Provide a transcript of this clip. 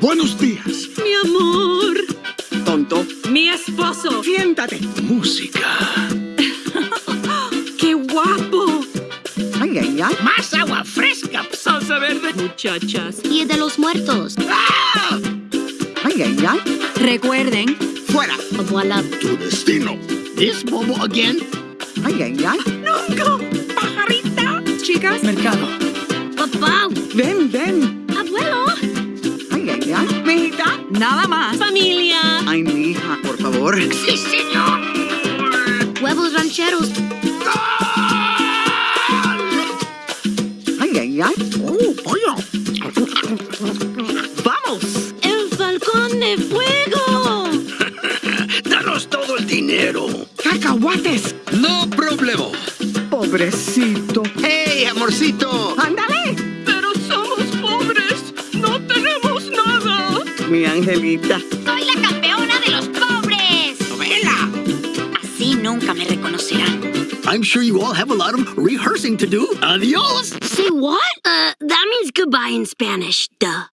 Buenos días. Mi amor. Tonto. Mi esposo. Siéntate. Música. ¡Qué guapo! Ay, ay, ay. Más agua fresca. Salsa verde. Muchachas. Y de los muertos. Ay, ay, ay. Recuerden, Fuera. voilà. Tu destino. This Bobo again? Ay, ay, ay. ¡Nunca! ¡Pajarita! Chicas. Mercado. Papá, Ven, ven. Nada más. Familia. Ay, mi hija, por favor. Sí, señor. Huevos rancheros. Ay, ay, ay. Oh, pollo. ¡Vamos! El falcón de fuego. Danos todo el dinero. ¡Cacahuates! No problema. Pobrecito. ¡Hey, amorcito! ¡Ándale! Mi angelita. Soy la campeona de los pobres. ¡Novela! Así nunca me reconocerán. I'm sure you all have a lot of rehearsing to do. Adios! Say what? Uh, that means goodbye in Spanish. Duh.